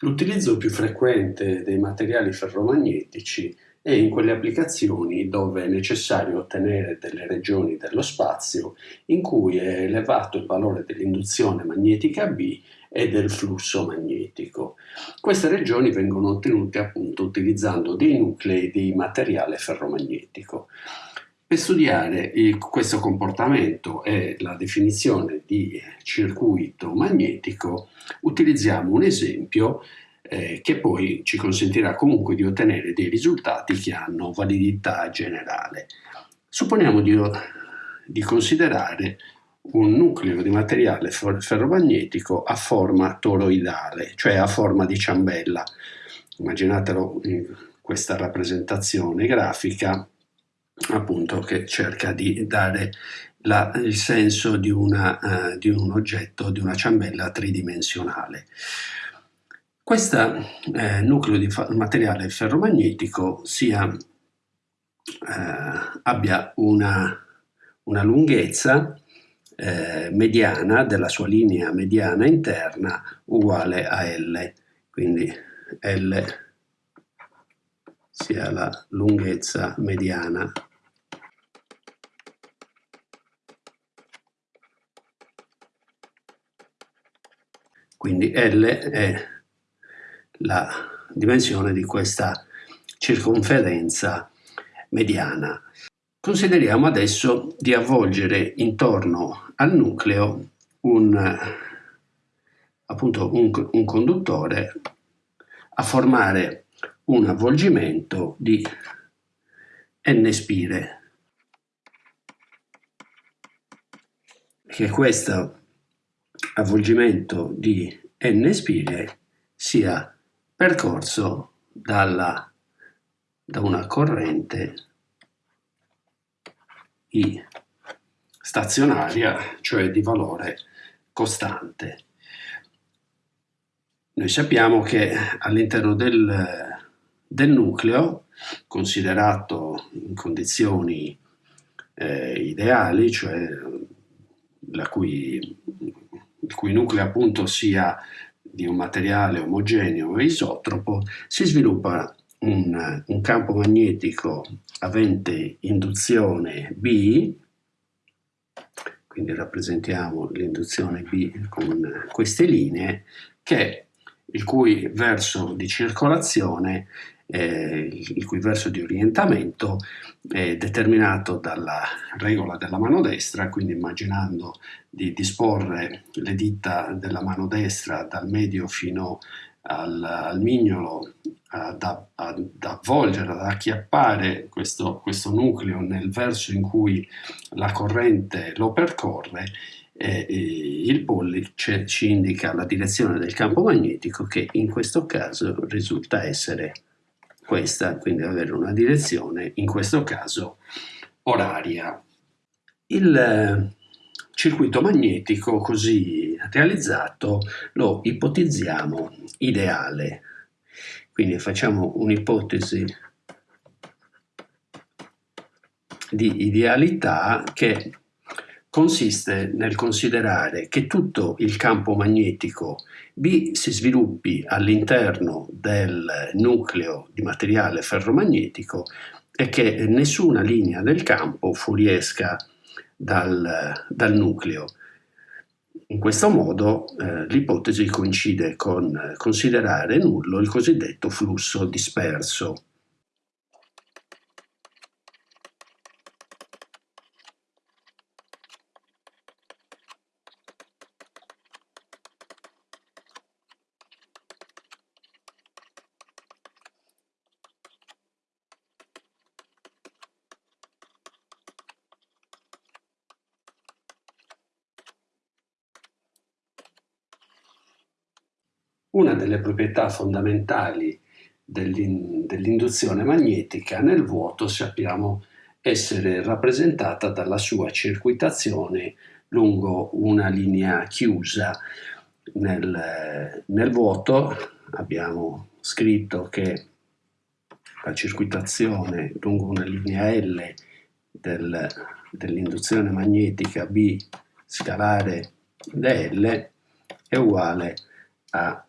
L'utilizzo più frequente dei materiali ferromagnetici è in quelle applicazioni dove è necessario ottenere delle regioni dello spazio in cui è elevato il valore dell'induzione magnetica B e del flusso magnetico. Queste regioni vengono ottenute appunto utilizzando dei nuclei di materiale ferromagnetico. Per studiare il, questo comportamento e la definizione di circuito magnetico utilizziamo un esempio eh, che poi ci consentirà comunque di ottenere dei risultati che hanno validità generale. Supponiamo di, di considerare un nucleo di materiale ferromagnetico a forma toroidale, cioè a forma di ciambella. Immaginatelo in questa rappresentazione grafica appunto che cerca di dare la, il senso di, una, uh, di, un oggetto, di una ciambella tridimensionale. Questo eh, nucleo di materiale ferromagnetico sia, eh, abbia una, una lunghezza eh, mediana della sua linea mediana interna uguale a L, quindi L sia la lunghezza mediana quindi L è la dimensione di questa circonferenza mediana. Consideriamo adesso di avvolgere intorno al nucleo un, appunto un, un conduttore a formare un avvolgimento di n spire che questo avvolgimento di n spire sia percorso dalla, da una corrente I stazionaria, cioè di valore costante. Noi sappiamo che all'interno del, del, nucleo, considerato in condizioni eh, ideali, cioè cui, il cui nucleo appunto sia di un materiale omogeneo e isotropo, si sviluppa un, un campo magnetico avente induzione B, quindi rappresentiamo l'induzione B con queste linee, che il cui verso di circolazione eh, il cui verso di orientamento è determinato dalla regola della mano destra, quindi immaginando di disporre le dita della mano destra dal medio fino al, al mignolo ad, avvolgere, ad acchiappare questo, questo nucleo nel verso in cui la corrente lo percorre, eh, il pollice ci indica la direzione del campo magnetico che in questo caso risulta essere questa, quindi avere una direzione, in questo caso oraria. Il eh, circuito magnetico così realizzato lo ipotizziamo ideale, quindi facciamo un'ipotesi di idealità che consiste nel considerare che tutto il campo magnetico B si sviluppi all'interno del nucleo di materiale ferromagnetico e che nessuna linea del campo fuoriesca dal, dal nucleo. In questo modo eh, l'ipotesi coincide con considerare nullo il cosiddetto flusso disperso. Una delle proprietà fondamentali dell'induzione magnetica nel vuoto sappiamo essere rappresentata dalla sua circuitazione lungo una linea chiusa. Nel, nel vuoto abbiamo scritto che la circuitazione lungo una linea L del, dell'induzione magnetica B scalare dL è uguale a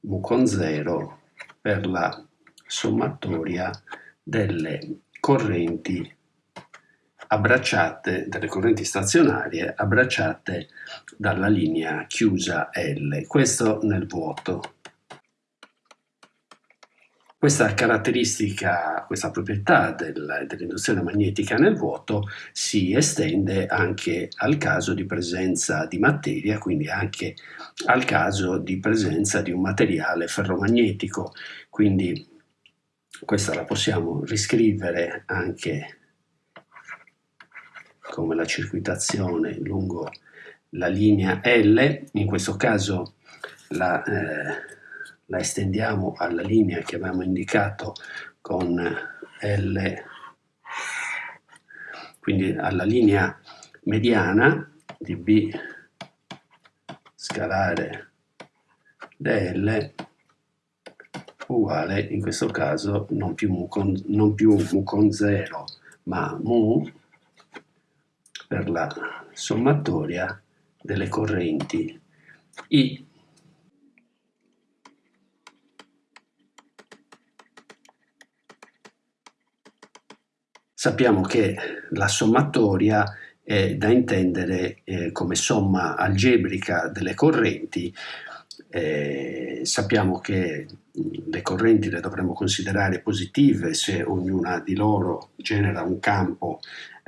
mu con 0 per la sommatoria delle correnti abbracciate, delle correnti stazionarie abbracciate dalla linea chiusa L, questo nel vuoto. Questa caratteristica, questa proprietà del, dell'induzione magnetica nel vuoto si estende anche al caso di presenza di materia, quindi anche al caso di presenza di un materiale ferromagnetico. Quindi questa la possiamo riscrivere anche come la circuitazione lungo la linea L, in questo caso la, eh, la estendiamo alla linea che abbiamo indicato con L, quindi alla linea mediana di B scalare dl uguale in questo caso non più mu con, non più mu con 0 ma mu per la sommatoria delle correnti I. Sappiamo che la sommatoria è da intendere eh, come somma algebrica delle correnti. Eh, sappiamo che le correnti le dovremmo considerare positive se ognuna di loro genera un campo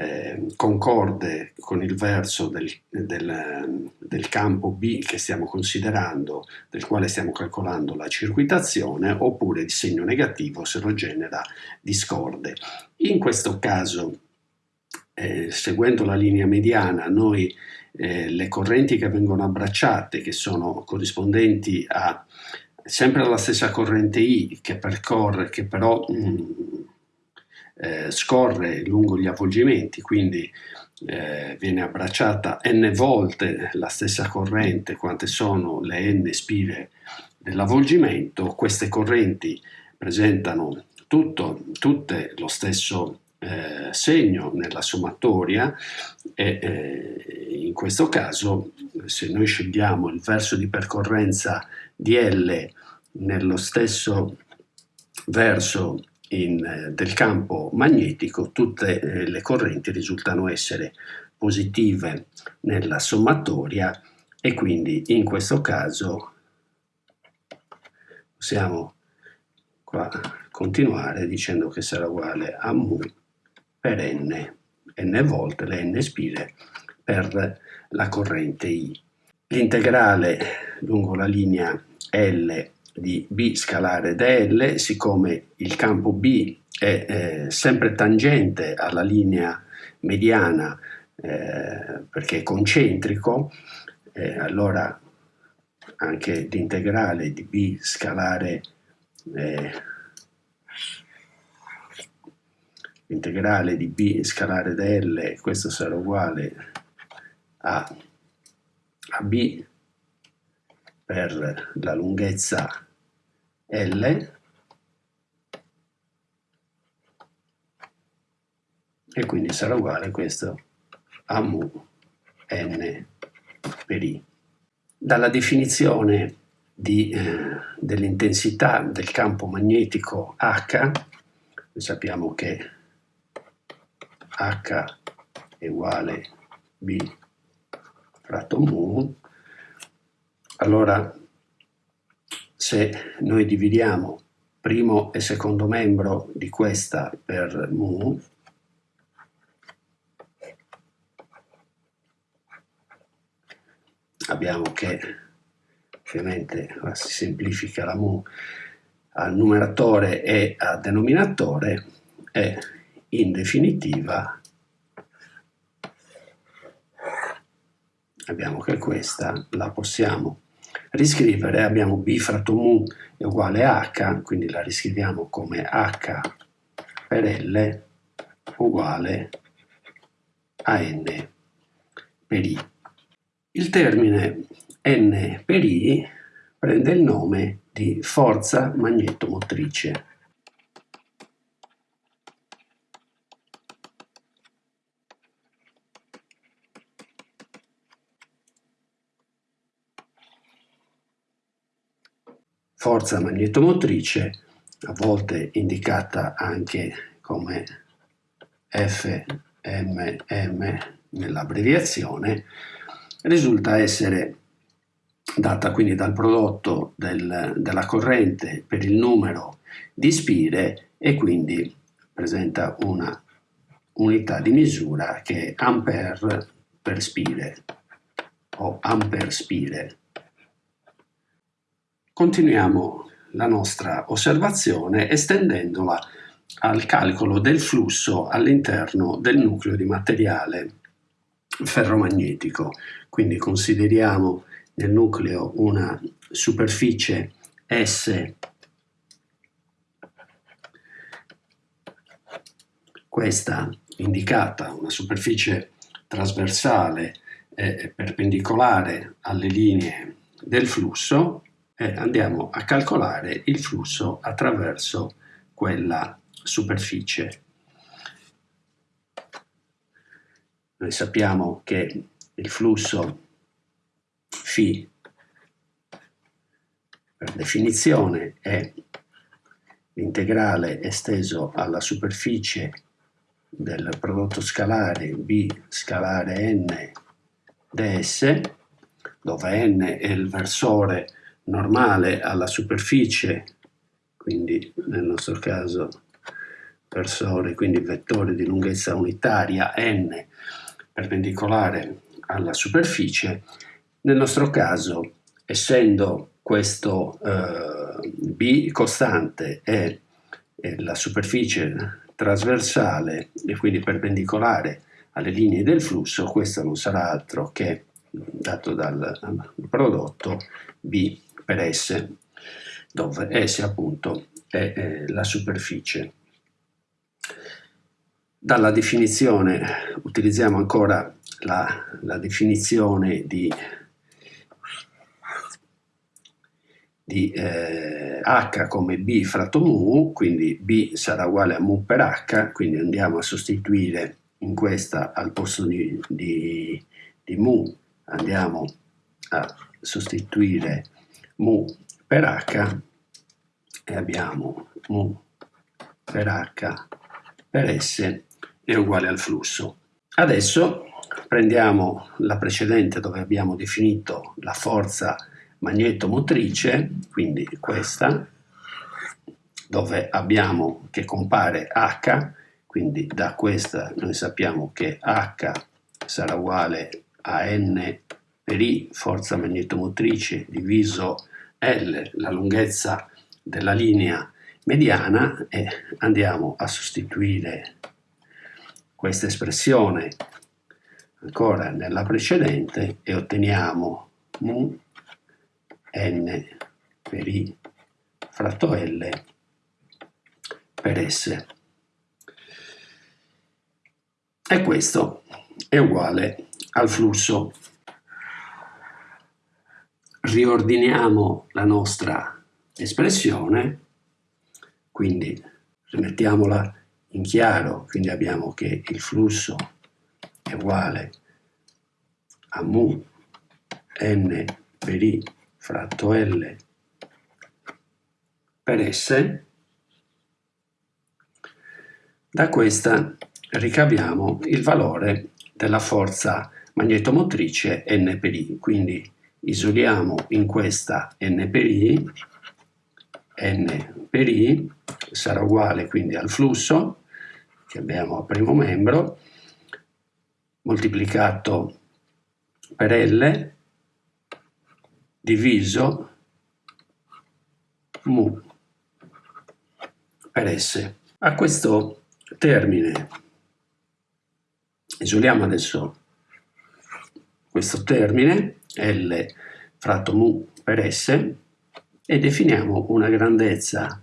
eh, concorde con il verso del, del, del, campo B che stiamo considerando, del quale stiamo calcolando la circuitazione, oppure di segno negativo se lo genera discorde. In questo caso, eh, seguendo la linea mediana, noi eh, le correnti che vengono abbracciate, che sono corrispondenti a sempre alla stessa corrente I che percorre, che però mh, mm, eh, scorre lungo gli avvolgimenti, quindi eh, viene abbracciata n volte la stessa corrente quante sono le n spire dell'avvolgimento, queste correnti presentano tutto, tutte lo stesso eh, segno nella sommatoria e eh, in questo caso se noi scegliamo il verso di percorrenza di L nello stesso verso in, eh, del campo magnetico tutte eh, le correnti risultano essere positive nella sommatoria e quindi in questo caso possiamo continuare dicendo che sarà uguale a mu per n, n volte le n spire per la corrente I. L'integrale lungo la linea L di B scalare dl, siccome il campo B è eh, sempre tangente alla linea mediana eh, perché è concentrico, eh, allora anche l'integrale di B scalare eh, l'integrale di B scalare dl, questo sarà uguale a, a B per la lunghezza L e quindi sarà uguale questo a mu n per i. Dalla definizione eh, dell'intensità del campo magnetico H, sappiamo che H è uguale B fratto mu, allora se noi dividiamo primo e secondo membro di questa per mu, abbiamo che ovviamente si semplifica la mu al numeratore e al denominatore e in definitiva abbiamo che questa la possiamo riscrivere abbiamo b fratto mu è uguale a h, quindi la riscriviamo come h per L uguale a n per i. Il termine n per i prende il nome di forza magnetomotrice. Forza magnetomotrice, a volte indicata anche come FMM nell'abbreviazione, risulta essere data quindi dal prodotto del, della corrente per il numero di spire e quindi presenta una unità di misura che è ampere per spire o ampere spire. Continuiamo la nostra osservazione estendendola al calcolo del flusso all'interno del nucleo di materiale ferromagnetico. Quindi consideriamo nel nucleo una superficie S questa indicata, una superficie trasversale e perpendicolare alle linee del flusso e andiamo a calcolare il flusso attraverso quella superficie. Noi sappiamo che il flusso φ per definizione è l'integrale esteso alla superficie del prodotto scalare B scalare n ds, dove n è il versore normale alla superficie, quindi nel nostro caso versore, quindi vettore di lunghezza unitaria n perpendicolare alla superficie, nel nostro caso essendo questo eh, B costante e, e la superficie trasversale e quindi perpendicolare alle linee del flusso, questo non sarà altro che, dato dal prodotto, B per S, dove S appunto è, è la superficie. Dalla definizione utilizziamo ancora la, la definizione di di eh, h come b fratto mu, quindi b sarà uguale a mu per h, quindi andiamo a sostituire in questa al posto di, di, di mu, andiamo a sostituire mu per h e abbiamo mu per h per s è uguale al flusso. Adesso prendiamo la precedente dove abbiamo definito la forza magnetomotrice, quindi questa, dove abbiamo che compare H, quindi da questa noi sappiamo che H sarà uguale a N per I, forza magnetomotrice, diviso L, la lunghezza della linea mediana, e andiamo a sostituire questa espressione ancora nella precedente e otteniamo mu n per i fratto L per S. E questo è uguale al flusso. Riordiniamo la nostra espressione, quindi rimettiamola in chiaro, quindi abbiamo che il flusso è uguale a mu n per i fratto L per S, da questa ricaviamo il valore della forza magnetomotrice N per I, quindi isoliamo in questa N per I, N per I sarà uguale quindi al flusso che abbiamo a primo membro moltiplicato per L diviso mu per S. A questo termine isoliamo adesso questo termine L fratto mu per S e definiamo una grandezza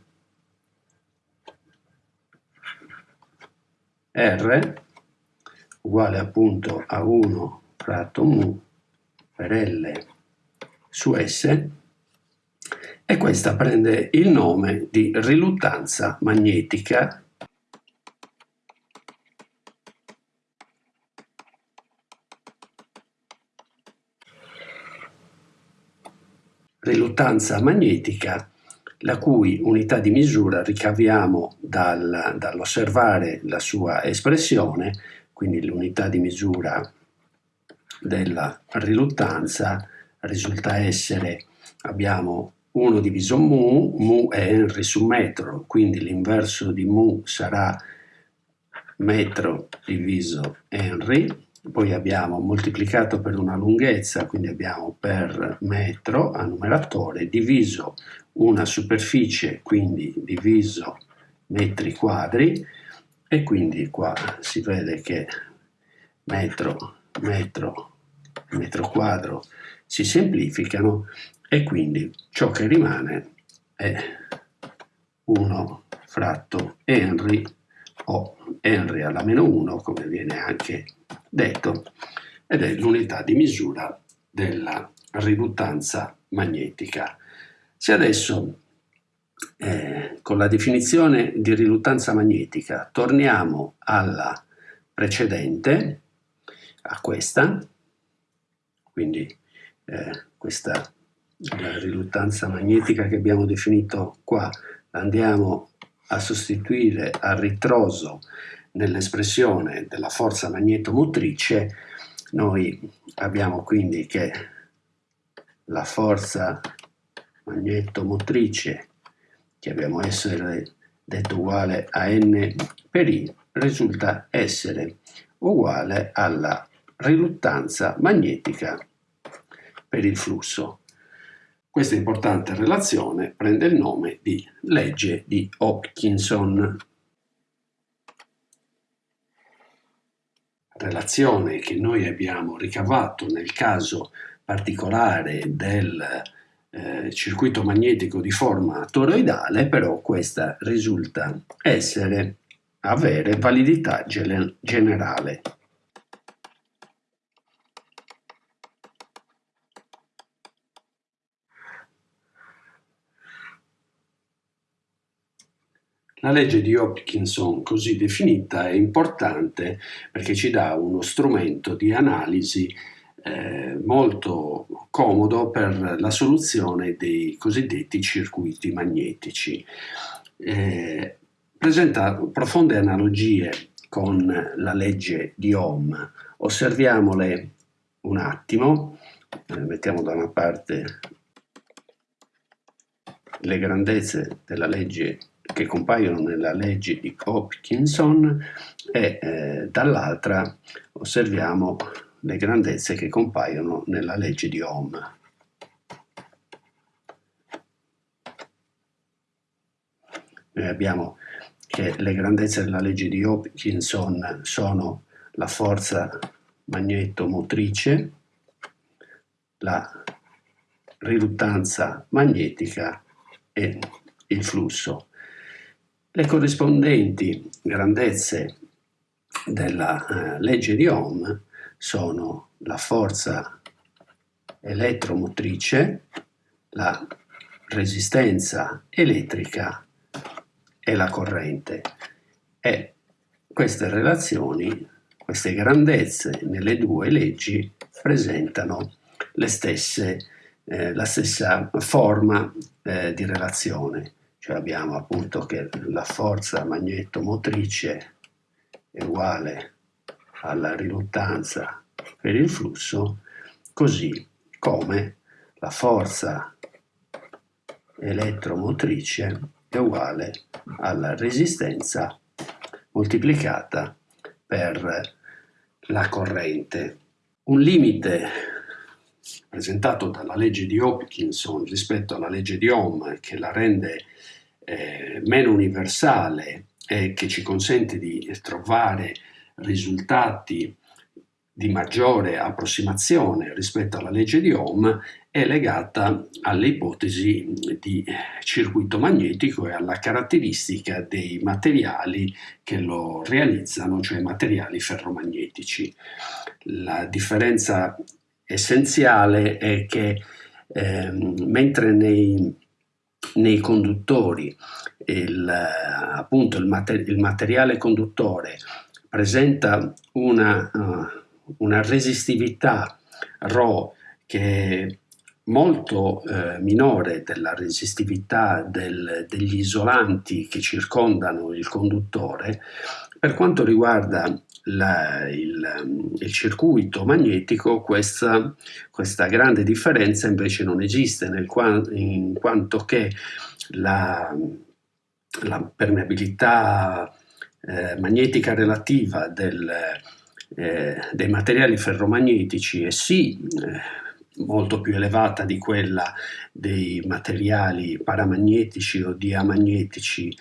R uguale appunto a 1 fratto mu per L su S e questa prende il nome di riluttanza magnetica riluttanza magnetica la cui unità di misura ricaviamo dal, dall'osservare la sua espressione, quindi l'unità di misura della riluttanza risulta essere, abbiamo 1 diviso mu, mu è Henry su metro, quindi l'inverso di mu sarà metro diviso Henry, poi abbiamo moltiplicato per una lunghezza, quindi abbiamo per metro a numeratore, diviso una superficie, quindi diviso metri quadri, e quindi qua si vede che metro, metro, metro quadro si semplificano e quindi ciò che rimane è 1 fratto Henry o Henry alla meno 1 come viene anche detto ed è l'unità di misura della riluttanza magnetica. Se adesso eh, con la definizione di riluttanza magnetica torniamo alla precedente, a questa, quindi eh, questa riluttanza magnetica che abbiamo definito qua, andiamo a sostituire a ritroso nell'espressione della forza magnetomotrice, noi abbiamo quindi che la forza magnetomotrice che abbiamo essere detto uguale a n per i risulta essere uguale alla riluttanza magnetica per il flusso. Questa importante relazione prende il nome di legge di Hopkinson. Relazione che noi abbiamo ricavato nel caso particolare del eh, circuito magnetico di forma toroidale, però questa risulta essere avere validità generale. La legge di Hopkinson così definita è importante perché ci dà uno strumento di analisi eh, molto comodo per la soluzione dei cosiddetti circuiti magnetici. Eh, presenta profonde analogie con la legge di Ohm. Osserviamole un attimo, eh, mettiamo da una parte le grandezze della legge che compaiono nella legge di Hopkinson e eh, dall'altra osserviamo le grandezze che compaiono nella legge di Ohm. Noi abbiamo che le grandezze della legge di Hopkinson sono la forza magnetomotrice, la riluttanza magnetica e il flusso. Le corrispondenti grandezze della eh, legge di Ohm sono la forza elettromotrice, la resistenza elettrica e la corrente. E queste relazioni, queste grandezze nelle due leggi presentano stesse, eh, la stessa forma eh, di relazione cioè abbiamo appunto che la forza magnetomotrice è uguale alla riluttanza per il flusso, così come la forza elettromotrice è uguale alla resistenza moltiplicata per la corrente. Un limite presentato dalla legge di Hopkinson rispetto alla legge di Ohm che la rende eh, meno universale e che ci consente di trovare risultati di maggiore approssimazione rispetto alla legge di Ohm è legata alle ipotesi di circuito magnetico e alla caratteristica dei materiali che lo realizzano, cioè materiali ferromagnetici. La differenza essenziale è che eh, mentre nei nei conduttori. Il, appunto il, mater il, materiale conduttore presenta una, uh, una resistività ρ che molto eh, minore della resistività del, degli isolanti che circondano il conduttore, per quanto riguarda la, il, il, circuito magnetico questa, questa, grande differenza invece non esiste, nel, in quanto che la, la permeabilità eh, magnetica relativa del, eh, dei materiali ferromagnetici è sì eh, molto più elevata di quella dei materiali paramagnetici o diamagnetici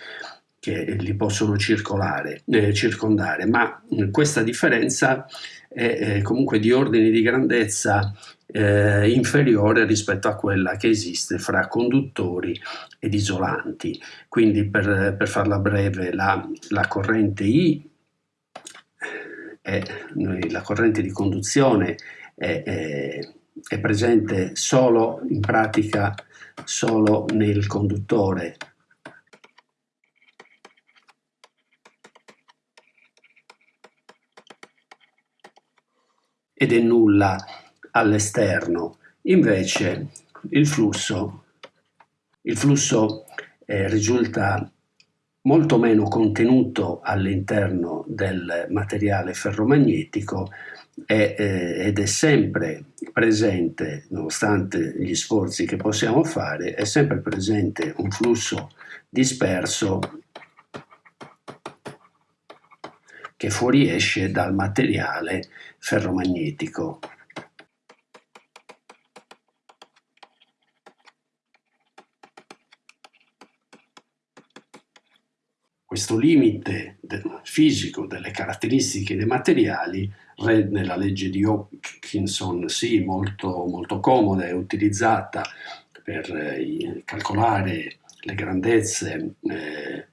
che li possono circolare, eh, circondare, ma questa differenza è, è comunque di ordini di grandezza eh, inferiore rispetto a quella che esiste fra conduttori ed isolanti. Quindi per, per farla breve la, la corrente I, è, la corrente di conduzione è, è, è presente solo in pratica solo nel conduttore ed è nulla all'esterno. Invece il flusso, il flusso eh, risulta molto meno contenuto all'interno del materiale ferromagnetico è, eh, ed è sempre presente, nonostante gli sforzi che possiamo fare, è sempre presente un flusso disperso che fuoriesce dal materiale ferromagnetico. Questo limite fisico delle caratteristiche dei materiali rende la legge di Hawkinson sì molto, molto comoda e utilizzata per eh, calcolare le grandezze eh,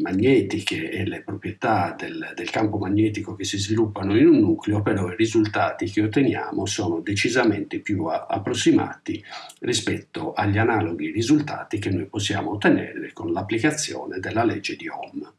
magnetiche e le proprietà del, del, campo magnetico che si sviluppano in un nucleo, però i risultati che otteniamo sono decisamente più a, approssimati rispetto agli analoghi risultati che noi possiamo ottenere con l'applicazione della legge di Ohm.